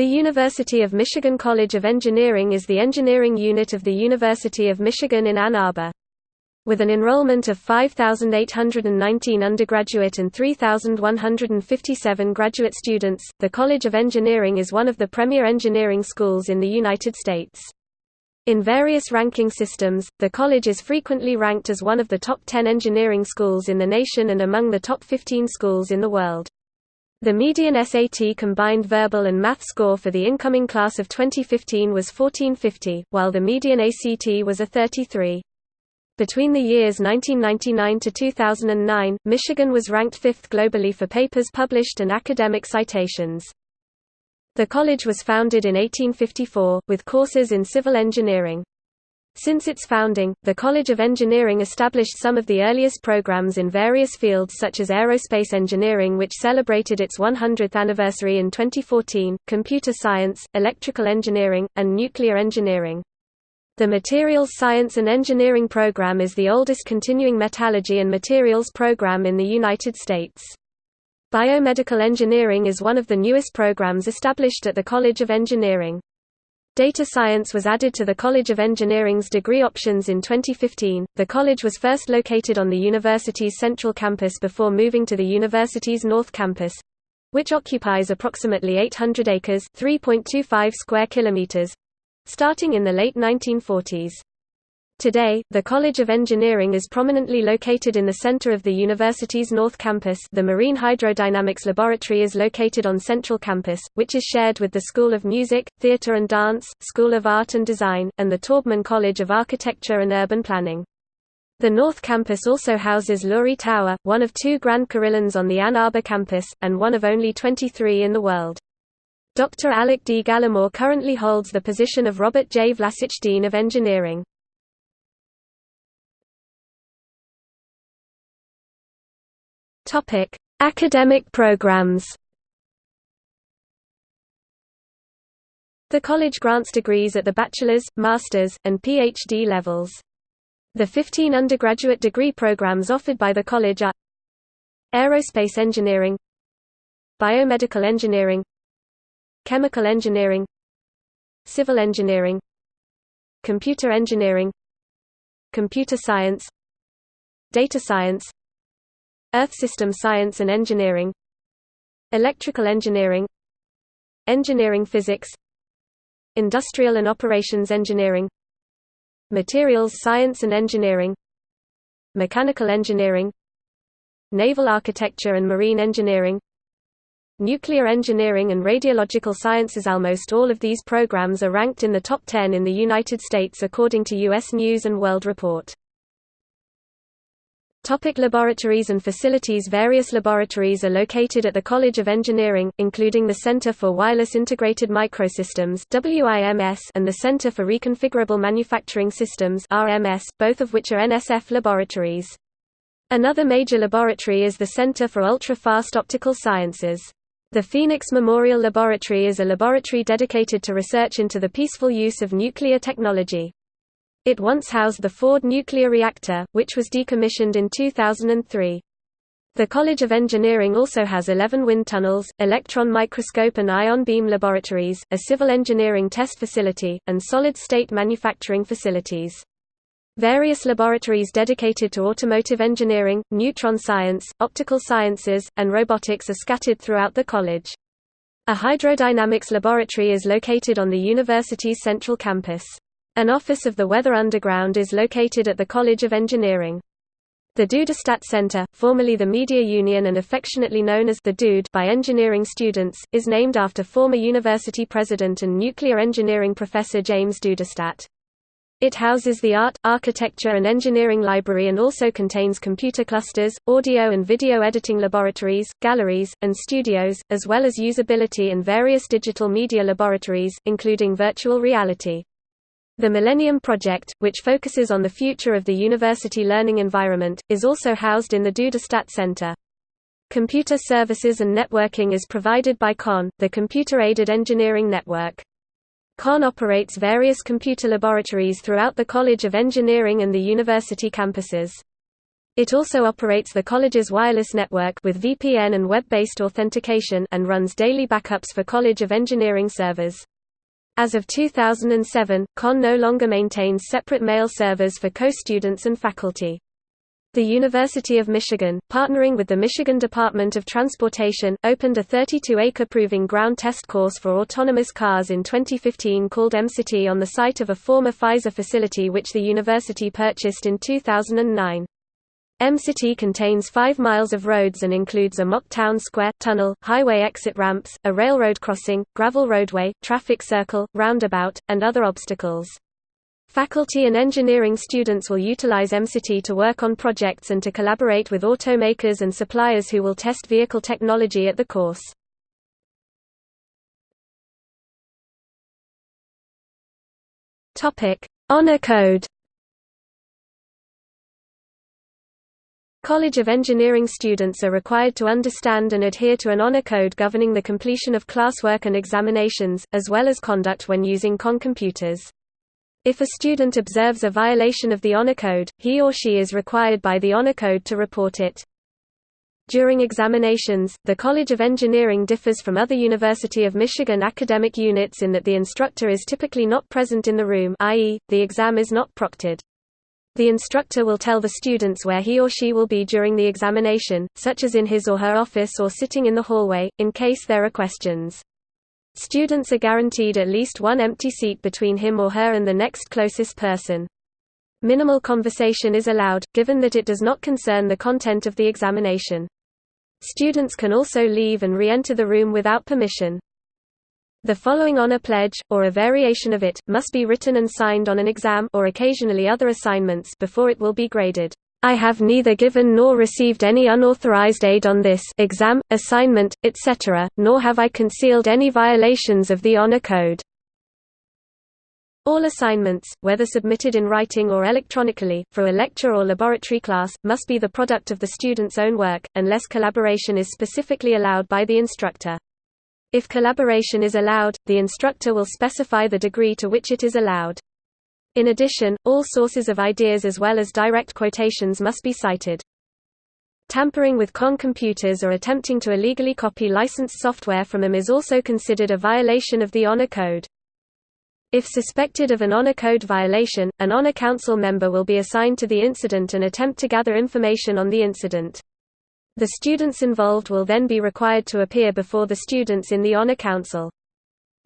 The University of Michigan College of Engineering is the engineering unit of the University of Michigan in Ann Arbor. With an enrollment of 5,819 undergraduate and 3,157 graduate students, the College of Engineering is one of the premier engineering schools in the United States. In various ranking systems, the college is frequently ranked as one of the top 10 engineering schools in the nation and among the top 15 schools in the world. The median SAT combined verbal and math score for the incoming class of 2015 was 1450, while the median ACT was a 33. Between the years 1999 to 2009, Michigan was ranked fifth globally for papers published and academic citations. The college was founded in 1854, with courses in civil engineering. Since its founding, the College of Engineering established some of the earliest programs in various fields such as aerospace engineering which celebrated its 100th anniversary in 2014, computer science, electrical engineering, and nuclear engineering. The Materials Science and Engineering program is the oldest continuing metallurgy and materials program in the United States. Biomedical engineering is one of the newest programs established at the College of Engineering. Data science was added to the College of Engineering's degree options in 2015. The college was first located on the university's central campus before moving to the university's north campus which occupies approximately 800 acres, 3.25 square kilometers, starting in the late 1940s. Today, the College of Engineering is prominently located in the center of the university's North Campus the Marine Hydrodynamics Laboratory is located on Central Campus, which is shared with the School of Music, Theatre and Dance, School of Art and Design, and the Taubman College of Architecture and Urban Planning. The North Campus also houses Lurie Tower, one of two Grand Carillons on the Ann Arbor campus, and one of only 23 in the world. Dr. Alec D. Gallimore currently holds the position of Robert J. Vlasic Dean of Engineering. Academic programs The college grants degrees at the bachelor's, master's, and PhD levels. The 15 undergraduate degree programs offered by the college are Aerospace Engineering Biomedical Engineering Chemical engineering Civil engineering Computer engineering Computer science Data science Earth system science and engineering Electrical engineering Engineering physics Industrial and operations engineering Materials science and engineering Mechanical engineering Naval architecture and marine engineering Nuclear engineering and radiological sciences Almost all of these programs are ranked in the top 10 in the United States according to U.S. News & World Report. Topic laboratories and facilities Various laboratories are located at the College of Engineering, including the Center for Wireless Integrated Microsystems and the Center for Reconfigurable Manufacturing Systems both of which are NSF laboratories. Another major laboratory is the Center for Ultra-Fast Optical Sciences. The Phoenix Memorial Laboratory is a laboratory dedicated to research into the peaceful use of nuclear technology. It once housed the Ford nuclear reactor, which was decommissioned in 2003. The College of Engineering also has 11 wind tunnels, electron microscope and ion beam laboratories, a civil engineering test facility, and solid-state manufacturing facilities. Various laboratories dedicated to automotive engineering, neutron science, optical sciences, and robotics are scattered throughout the college. A hydrodynamics laboratory is located on the university's central campus. An office of the Weather Underground is located at the College of Engineering. The Duderstadt Center, formerly the Media Union and affectionately known as the Dude by engineering students, is named after former university president and nuclear engineering professor James Duderstadt. It houses the Art, Architecture and Engineering Library and also contains computer clusters, audio and video editing laboratories, galleries, and studios, as well as usability and various digital media laboratories, including virtual reality. The Millennium Project, which focuses on the future of the university learning environment, is also housed in the Duderstadt Center. Computer services and networking is provided by CAEN, the Computer-Aided Engineering Network. CAEN operates various computer laboratories throughout the College of Engineering and the university campuses. It also operates the college's wireless network with VPN and web-based authentication and runs daily backups for College of Engineering servers. As of 2007, CAEN no longer maintains separate mail servers for co-students and faculty. The University of Michigan, partnering with the Michigan Department of Transportation, opened a 32-acre proving ground test course for autonomous cars in 2015 called MCity on the site of a former Pfizer facility which the university purchased in 2009. MCity contains 5 miles of roads and includes a mock town square, tunnel, highway exit ramps, a railroad crossing, gravel roadway, traffic circle, roundabout, and other obstacles. Faculty and engineering students will utilize MCity to work on projects and to collaborate with automakers and suppliers who will test vehicle technology at the course. Honor Code College of Engineering students are required to understand and adhere to an honor code governing the completion of classwork and examinations, as well as conduct when using CAEN computers. If a student observes a violation of the Honor Code, he or she is required by the Honor Code to report it. During examinations, the College of Engineering differs from other University of Michigan academic units in that the instructor is typically not present in the room i.e., the exam is not proctored. The instructor will tell the students where he or she will be during the examination, such as in his or her office or sitting in the hallway, in case there are questions. Students are guaranteed at least one empty seat between him or her and the next closest person. Minimal conversation is allowed, given that it does not concern the content of the examination. Students can also leave and re-enter the room without permission. The following honor pledge, or a variation of it, must be written and signed on an exam or occasionally other assignments before it will be graded. I have neither given nor received any unauthorized aid on this exam, assignment, etc., nor have I concealed any violations of the Honor Code. All assignments, whether submitted in writing or electronically, for a lecture or laboratory class, must be the product of the student's own work, unless collaboration is specifically allowed by the instructor. If collaboration is allowed, the instructor will specify the degree to which it is allowed. In addition, all sources of ideas as well as direct quotations must be cited. Tampering with CAEN computers or attempting to illegally copy licensed software from them is also considered a violation of the Honor Code. If suspected of an Honor Code violation, an Honor Council member will be assigned to the incident and attempt to gather information on the incident. The students involved will then be required to appear before the students in the Honor Council.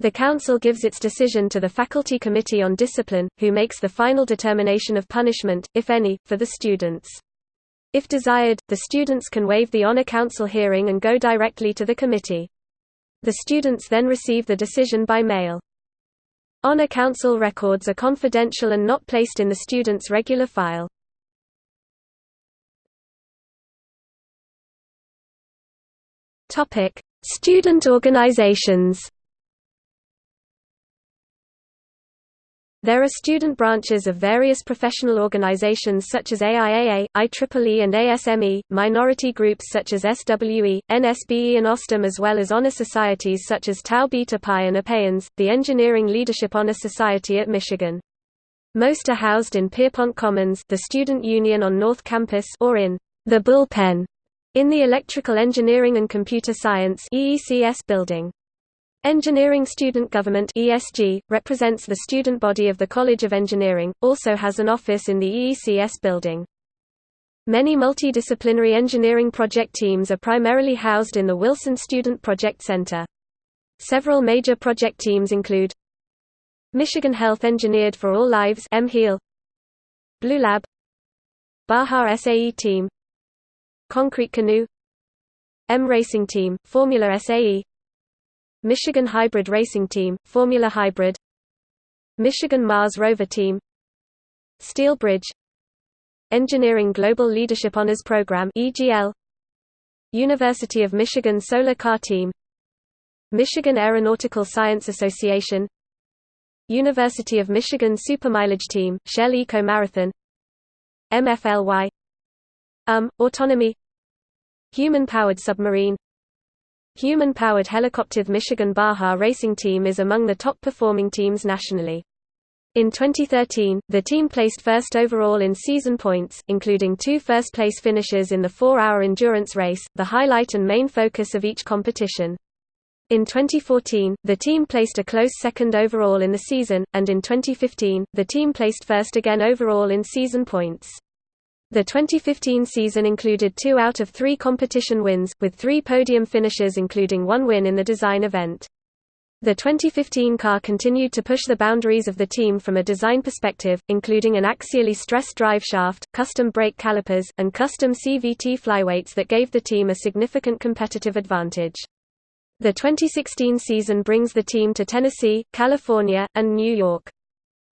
The Council gives its decision to the Faculty Committee on Discipline, who makes the final determination of punishment, if any, for the students. If desired, the students can waive the Honor Council hearing and go directly to the committee. The students then receive the decision by mail. Honor Council records are confidential and not placed in the student's regular file. Student organizations There are student branches of various professional organizations such as AIAA, IEEE and ASME, minority groups such as SWE, NSBE and OSTEM as well as honor societies such as Tau Beta Pi and APEANS, the Engineering Leadership Honor Society at Michigan. Most are housed in Pierpont Commons the student union on North Campus or in the Bullpen in the Electrical Engineering and Computer Science EECS building. Engineering Student Government ESG, represents the student body of the College of Engineering, also has an office in the EECS building. Many multidisciplinary engineering project teams are primarily housed in the Wilson Student Project Center. Several major project teams include Michigan Health Engineered for All Lives Blue Lab Baja SAE Team Concrete Canoe M Racing Team, Formula SAE Michigan Hybrid Racing Team, Formula Hybrid Michigan Mars Rover Team Steel Bridge Engineering Global Leadership Honors Program EGL University of Michigan Solar Car Team Michigan Aeronautical Science Association University of Michigan Supermileage Team, Shell Eco Marathon MFLY UM, Autonomy Human-powered submarine Human-powered helicopter Michigan Baja racing team is among the top performing teams nationally. In 2013, the team placed first overall in season points, including two first-place finishes in the four-hour endurance race, the highlight and main focus of each competition. In 2014, the team placed a close second overall in the season, and in 2015, the team placed first again overall in season points. The 2015 season included two out of three competition wins, with three podium finishes including one win in the design event. The 2015 car continued to push the boundaries of the team from a design perspective, including an axially stressed drive shaft, custom brake calipers, and custom CVT flyweights that gave the team a significant competitive advantage. The 2016 season brings the team to Tennessee, California, and New York.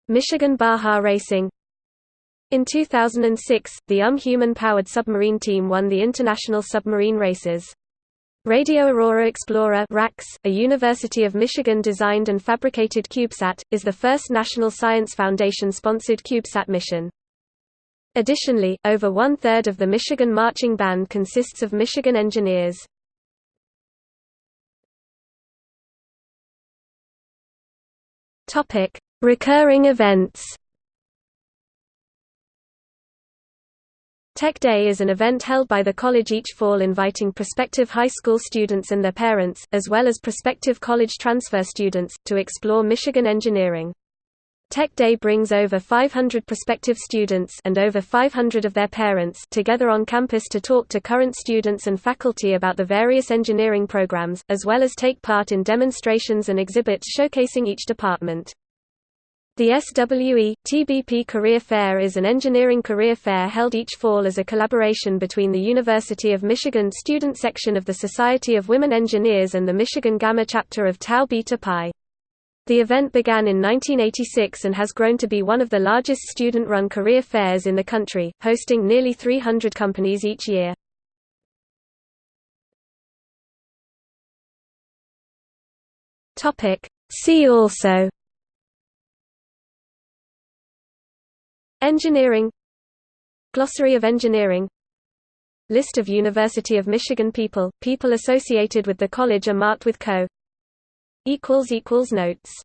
Michigan Baja Racing In 2006, the UM human-powered submarine team won the International Submarine Races. Radio Aurora Explorer a University of Michigan designed and fabricated CubeSat, is the first National Science Foundation-sponsored CubeSat mission. Additionally, over one-third of the Michigan Marching Band consists of Michigan engineers. Recurring events Tech Day is an event held by the college each fall inviting prospective high school students and their parents, as well as prospective college transfer students, to explore Michigan engineering. Tech Day brings over 500 prospective students and over 500 of their parents together on campus to talk to current students and faculty about the various engineering programs, as well as take part in demonstrations and exhibits showcasing each department. The SWE, TBP Career Fair is an engineering career fair held each fall as a collaboration between the University of Michigan student section of the Society of Women Engineers and the Michigan Gamma chapter of Tau Beta Pi. The event began in 1986 and has grown to be one of the largest student-run career fairs in the country, hosting nearly 300 companies each year. See also Engineering. Glossary of engineering. List of University of Michigan people, people associated with the college are marked with Co. Notes